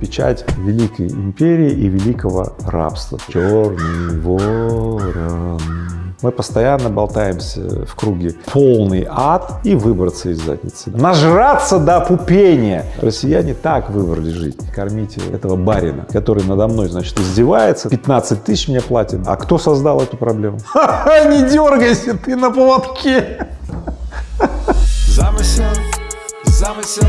печать великой империи и великого рабства. Черный ворон. Мы постоянно болтаемся в круге полный ад и выбраться из задницы. Нажраться до пупения. Россияне так выбрали жить. Кормите этого барина, который надо мной, значит, издевается. 15 тысяч мне платит. А кто создал эту проблему? Ха-ха, не дергайся, ты на поводке. Замысел, замысел,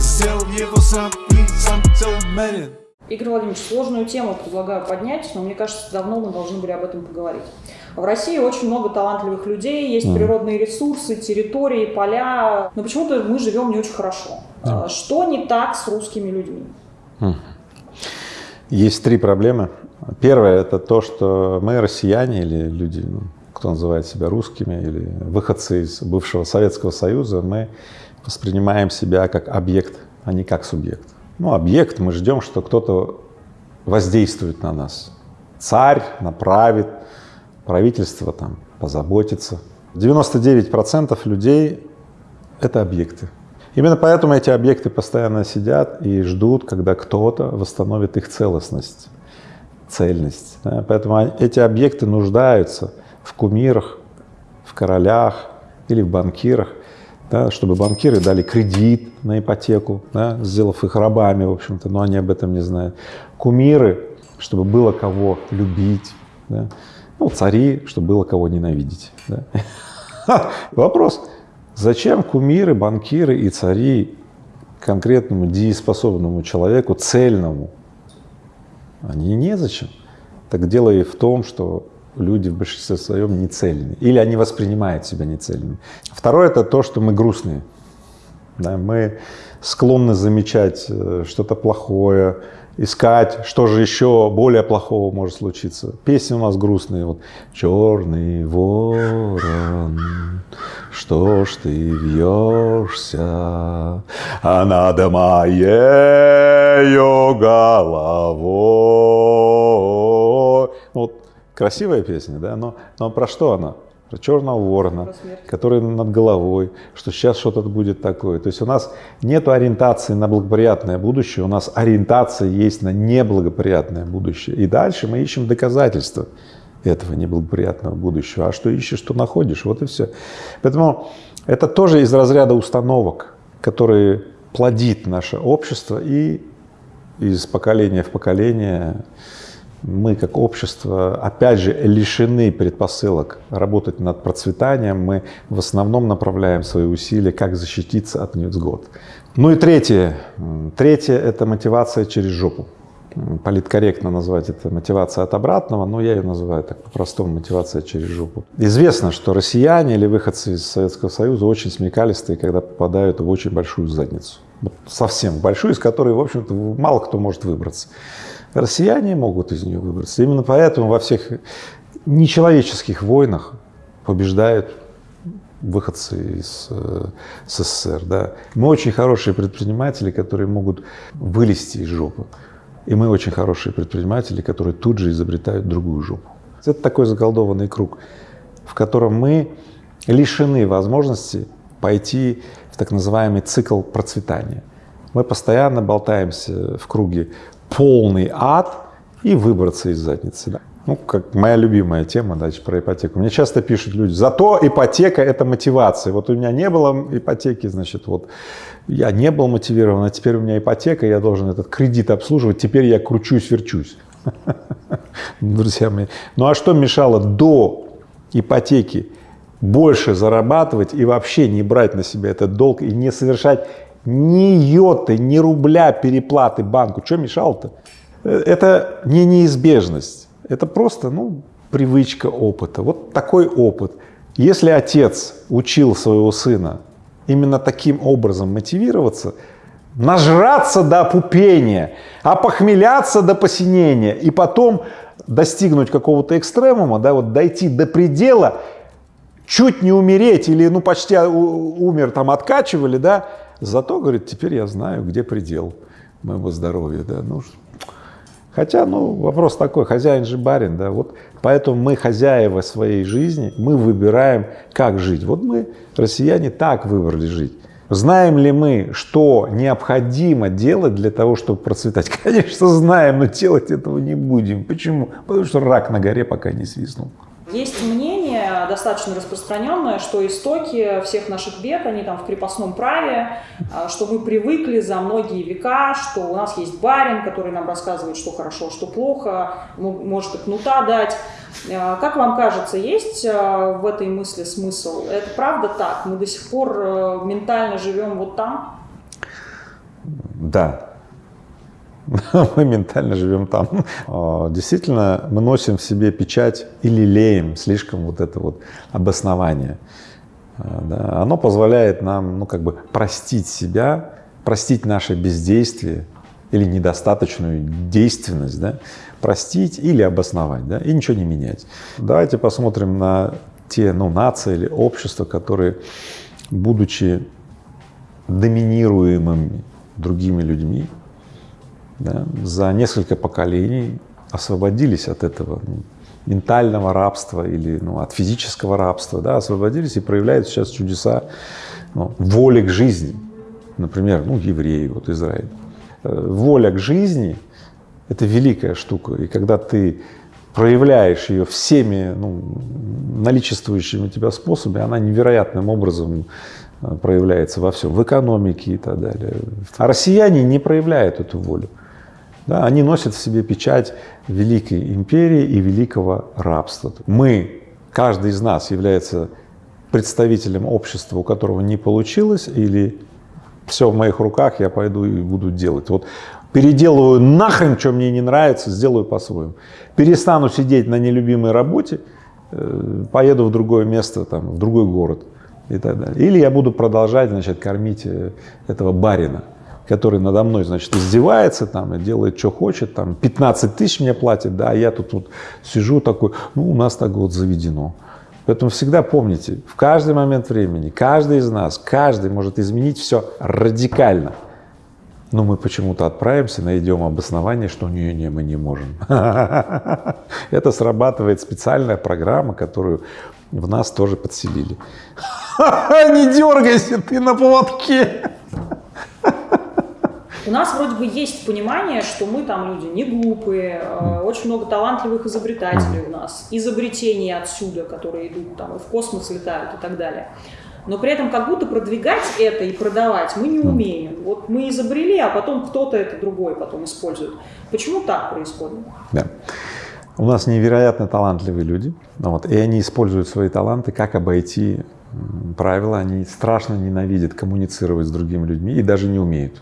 сделал его сам и сам целомерен. Игорь Владимирович, сложную тему предлагаю поднять, но мне кажется, давно мы должны были об этом поговорить. В России очень много талантливых людей, есть mm. природные ресурсы, территории, поля, но почему-то мы живем не очень хорошо. Mm. Что не так с русскими людьми? Mm. Есть три проблемы. Первое – это то, что мы, россияне или люди, ну, кто называет себя русскими, или выходцы из бывшего Советского Союза, мы воспринимаем себя как объект, а не как субъект ну, объект, мы ждем, что кто-то воздействует на нас. Царь направит, правительство там позаботится. 99% людей — это объекты. Именно поэтому эти объекты постоянно сидят и ждут, когда кто-то восстановит их целостность, цельность. Поэтому эти объекты нуждаются в кумирах, в королях или в банкирах, да, чтобы банкиры дали кредит на ипотеку, да, сделав их рабами, в общем-то, но они об этом не знают. Кумиры, чтобы было кого любить, да. ну, цари, чтобы было кого ненавидеть. Да. Вопрос, зачем кумиры, банкиры и цари конкретному дееспособному человеку, цельному? Они незачем. Так дело и в том, что люди в большинстве своем нецельны, или они воспринимают себя нецельными. Второе — это то, что мы грустные. Да, мы склонны замечать э, что-то плохое, искать, что же еще более плохого может случиться. Песни у нас грустные, вот «Черный ворон, что ж ты вьешься, а над моею головой». Вот Красивая песня, да, но, но про что она? Про черного ворона, который над головой, что сейчас что-то будет такое. То есть у нас нет ориентации на благоприятное будущее, у нас ориентация есть на неблагоприятное будущее. И дальше мы ищем доказательства этого неблагоприятного будущего. А что ищешь, что находишь, вот и все. Поэтому это тоже из разряда установок, которые плодит наше общество и из поколения в поколение мы как общество, опять же, лишены предпосылок работать над процветанием, мы в основном направляем свои усилия, как защититься от невзгод. Ну и третье. Третье — это мотивация через жопу. Политкорректно назвать это мотивация от обратного, но я ее называю так по-простому мотивация через жопу. Известно, что россияне или выходцы из Советского Союза очень смекалистые, когда попадают в очень большую задницу. Вот совсем большую, из которой, в общем-то, мало кто может выбраться. Россияне могут из нее выбраться. Именно поэтому во всех нечеловеческих войнах побеждают выходцы из э, СССР. Да. Мы очень хорошие предприниматели, которые могут вылезти из жопы. И мы очень хорошие предприниматели, которые тут же изобретают другую жопу. Это такой заколдованный круг, в котором мы лишены возможности пойти в так называемый цикл процветания. Мы постоянно болтаемся в круге полный ад и выбраться из задницы. Да. Ну, как моя любимая тема, дальше про ипотеку. Мне часто пишут люди, зато ипотека — это мотивация. Вот у меня не было ипотеки, значит, вот я не был мотивирован, а теперь у меня ипотека, я должен этот кредит обслуживать, теперь я кручусь, верчусь. Друзья мои, ну а что мешало до ипотеки больше зарабатывать и вообще не брать на себя этот долг и не совершать ни йоты, ни рубля переплаты банку. Что мешало-то? Это не неизбежность, это просто ну, привычка опыта. Вот такой опыт. Если отец учил своего сына именно таким образом мотивироваться, нажраться до опупения, опохмеляться до посинения и потом достигнуть какого-то экстремума, да, вот дойти до предела, чуть не умереть или ну почти умер, там откачивали, да, Зато, говорит, теперь я знаю, где предел моего здоровья. Да? Ну, хотя, ну, вопрос такой, хозяин же барин, да, вот поэтому мы хозяева своей жизни, мы выбираем, как жить. Вот мы, россияне, так выбрали жить. Знаем ли мы, что необходимо делать для того, чтобы процветать? Конечно, знаем, но делать этого не будем. Почему? Потому что рак на горе пока не свистнул. Есть мнение достаточно распространенное, что истоки всех наших бед, они там в крепостном праве, а, что мы привыкли за многие века, что у нас есть барин, который нам рассказывает, что хорошо, что плохо, может и кнута дать. А, как вам кажется, есть а, в этой мысли смысл? Это правда так? Мы до сих пор э, ментально живем вот там? Да, мы ментально живем там. А, действительно, мы носим в себе печать или леем слишком вот это вот обоснование. А, да, оно позволяет нам, ну, как бы простить себя, простить наше бездействие или недостаточную действенность, да, простить или обосновать, да, и ничего не менять. Давайте посмотрим на те, ну, нации или общества, которые, будучи доминируемыми другими людьми, да, за несколько поколений освободились от этого ну, ментального рабства или ну, от физического рабства, да, освободились и проявляют сейчас чудеса ну, воли к жизни. Например, ну, евреи, вот Израиль. Э, воля к жизни — это великая штука, и когда ты проявляешь ее всеми ну, наличествующими у тебя способами, она невероятным образом э, проявляется во всем, в экономике и так далее. А россияне не проявляют эту волю. Да, они носят в себе печать великой империи и великого рабства. Мы, каждый из нас является представителем общества, у которого не получилось, или все в моих руках, я пойду и буду делать. Вот переделываю нахрен, что мне не нравится, сделаю по-своему. Перестану сидеть на нелюбимой работе, э, поеду в другое место, там, в другой город и так далее. Или я буду продолжать, значит, кормить э, этого барина который надо мной, значит, издевается там и делает, что хочет, там 15 тысяч мне платит, да, а я тут вот сижу такой, ну, у нас так вот заведено. Поэтому всегда помните, в каждый момент времени, каждый из нас, каждый может изменить все радикально. Но мы почему-то отправимся, найдем обоснование, что не, не, мы не можем. Это срабатывает специальная программа, которую в нас тоже подселили. Не дергайся, ты на поводке. У нас вроде бы есть понимание, что мы там люди не глупые, э, очень много талантливых изобретателей у нас, изобретений отсюда, которые идут там и в космос летают и так далее. Но при этом как будто продвигать это и продавать мы не умеем. Вот мы изобрели, а потом кто-то это другой потом использует. Почему так происходит? Да. У нас невероятно талантливые люди, вот, и они используют свои таланты, как обойти правила, они страшно ненавидят коммуницировать с другими людьми и даже не умеют.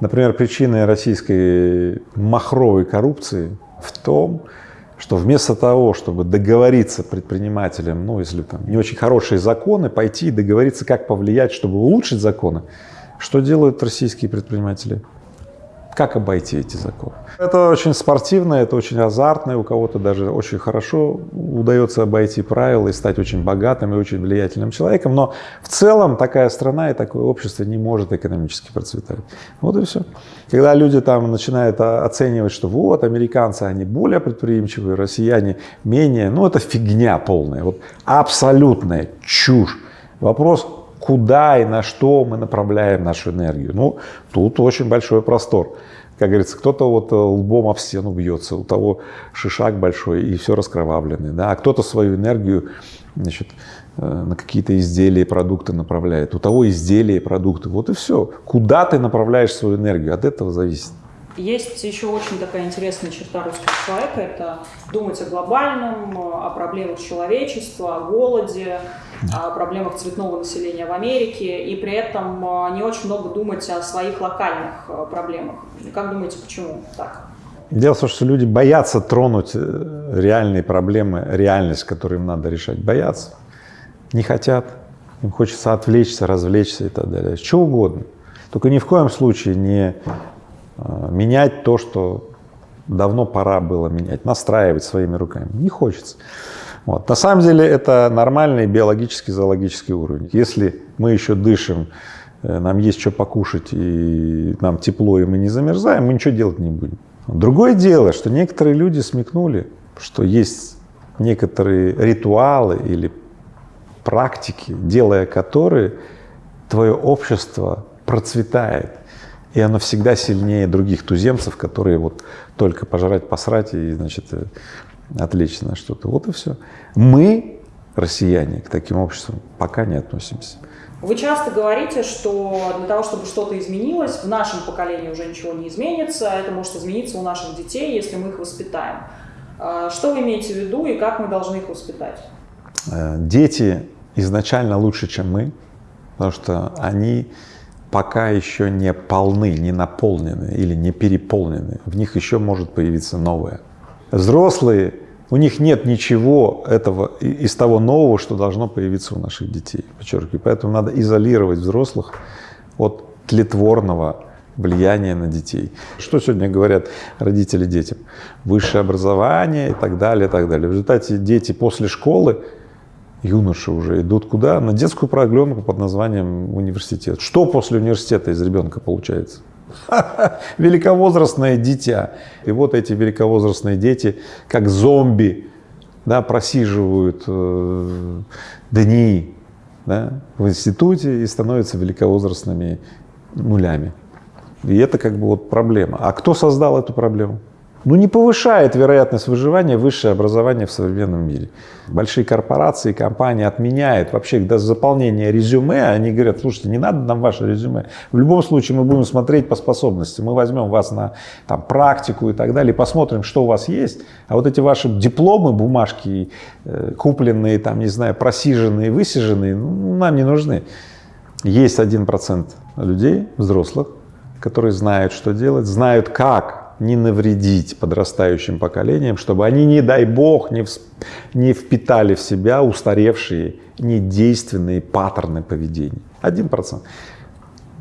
Например, причиной российской махровой коррупции в том, что вместо того, чтобы договориться предпринимателям, ну, если там не очень хорошие законы, пойти и договориться, как повлиять, чтобы улучшить законы, что делают российские предприниматели? Как обойти эти законы? Это очень спортивно, это очень азартно, у кого-то даже очень хорошо удается обойти правила и стать очень богатым и очень влиятельным человеком, но в целом такая страна и такое общество не может экономически процветать. Вот и все. Когда люди там начинают оценивать, что вот американцы, они более предприимчивые, россияне менее, ну это фигня полная, вот абсолютная чушь. Вопрос, куда и на что мы направляем нашу энергию. Ну, тут очень большой простор. Как говорится, кто-то вот э, лбом об стену бьется, у того шишак большой и все раскровавленный, да, а кто-то свою энергию значит, э, на какие-то изделия, продукты направляет, у того изделия и продукты, вот и все. Куда ты направляешь свою энергию, от этого зависит. Есть еще очень такая интересная черта русского человека – это думать о глобальном, о проблемах человечества, о голоде, о проблемах цветного населения в Америке, и при этом а, не очень много думать о своих локальных а, проблемах. Как думаете, почему так? Дело в том, что люди боятся тронуть э, реальные проблемы, реальность, которую им надо решать. Боятся, не хотят, им хочется отвлечься, развлечься и так далее. Что угодно. Только ни в коем случае не менять то, что давно пора было менять, настраивать своими руками. Не хочется. Вот. На самом деле это нормальный биологический, зоологический уровень. Если мы еще дышим, э, нам есть что покушать, и нам тепло, и мы не замерзаем, мы ничего делать не будем. Другое дело, что некоторые люди смекнули, что есть некоторые ритуалы или практики, делая которые, твое общество процветает, и оно всегда сильнее других туземцев, которые вот только пожрать, посрать и, значит, э, на что-то. Вот и все. Мы, россияне, к таким обществам пока не относимся. Вы часто говорите, что для того, чтобы что-то изменилось, в нашем поколении уже ничего не изменится, а это может измениться у наших детей, если мы их воспитаем. А что вы имеете в виду и как мы должны их воспитать? Э, дети изначально лучше, чем мы, потому что они пока еще не полны, не наполнены или не переполнены. В них еще может появиться новое. Взрослые у них нет ничего этого из того нового, что должно появиться у наших детей, подчеркиваю. Поэтому надо изолировать взрослых от тлетворного влияния на детей. Что сегодня говорят родители детям? Высшее образование и так далее, и так далее. В результате дети после школы, юноши уже идут куда? На детскую программу под названием университет. Что после университета из ребенка получается? великовозрастное дитя. И вот эти великовозрастные дети, как зомби, да, просиживают э, дни да, в институте и становятся великовозрастными нулями. И это как бы вот проблема. А кто создал эту проблему? Ну, не повышает вероятность выживания высшее образование в современном мире. Большие корпорации, компании отменяют вообще до заполнения резюме, они говорят, слушайте, не надо нам ваше резюме. В любом случае мы будем смотреть по способности, мы возьмем вас на там, практику и так далее, посмотрим, что у вас есть, а вот эти ваши дипломы, бумажки, э, купленные, там, не знаю, просиженные, высиженные, ну, нам не нужны. Есть один процент людей, взрослых, которые знают, что делать, знают, как не навредить подрастающим поколениям, чтобы они, не дай бог, не, в, не впитали в себя устаревшие, недейственные паттерны поведения. Один процент.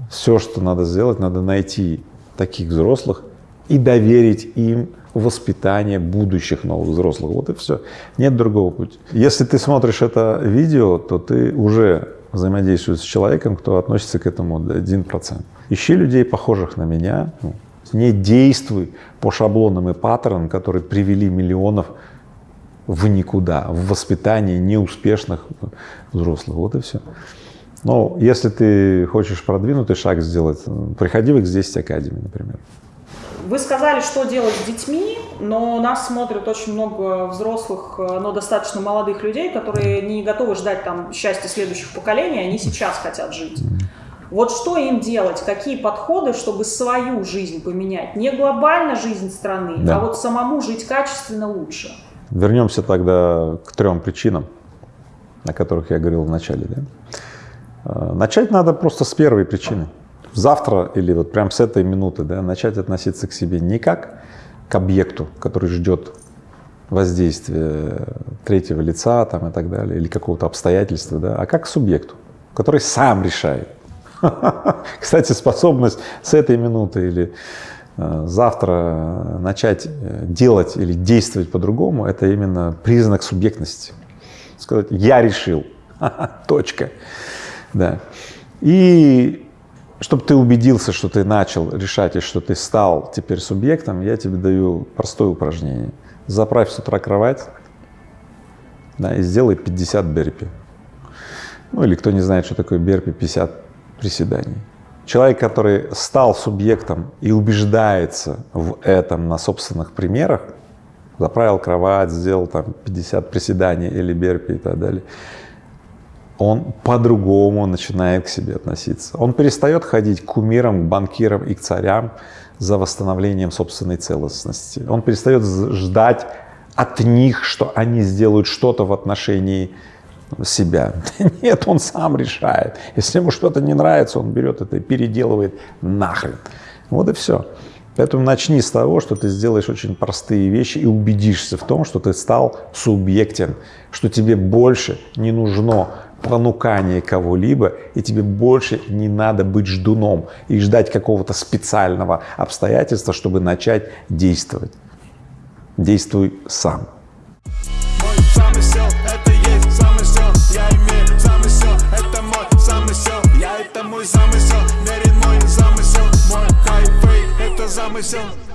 Все, что надо сделать, надо найти таких взрослых и доверить им воспитание будущих новых взрослых. Вот и все. Нет другого пути. Если ты смотришь это видео, то ты уже взаимодействуешь с человеком, кто относится к этому один процент. Ищи людей, похожих на меня, ну, не действуй по шаблонам и паттернам, которые привели миллионов в никуда, в воспитании неуспешных взрослых. Вот и все. Но если ты хочешь продвинутый шаг сделать, приходи в X10 Academy, например. Вы сказали, что делать с детьми, но нас смотрят очень много взрослых, но достаточно молодых людей, которые не готовы ждать там счастья следующих поколений, они сейчас хотят жить. Вот что им делать, какие подходы, чтобы свою жизнь поменять? Не глобально жизнь страны, да. а вот самому жить качественно лучше. Вернемся тогда к трем причинам, о которых я говорил в начале. Да? А, начать надо просто с первой причины. Завтра или вот прям с этой минуты да, начать относиться к себе не как к объекту, который ждет воздействия третьего лица там, и так далее, или какого-то обстоятельства, да, а как к субъекту, который сам решает, Кстати, способность с этой минуты или э, завтра начать э, делать или действовать по-другому, это именно признак субъектности. Сказать, я решил, точка. Да. И чтобы ты убедился, что ты начал решать и что ты стал теперь субъектом, я тебе даю простое упражнение. Заправь с утра кровать да, и сделай 50 берпи. Ну или кто не знает, что такое берпи, 50 приседаний. Человек, который стал субъектом и убеждается в этом на собственных примерах, заправил кровать, сделал там 50 приседаний или берпи и так далее, он по-другому начинает к себе относиться. Он перестает ходить к кумирам, к банкирам и к царям за восстановлением собственной целостности. Он перестает ждать от них, что они сделают что-то в отношении себя. Нет, он сам решает. Если ему что-то не нравится, он берет это и переделывает нахрен. Вот и все. Поэтому начни с того, что ты сделаешь очень простые вещи и убедишься в том, что ты стал субъектен, что тебе больше не нужно понукание кого-либо, и тебе больше не надо быть ждуном и ждать какого-то специального обстоятельства, чтобы начать действовать. Действуй сам. Это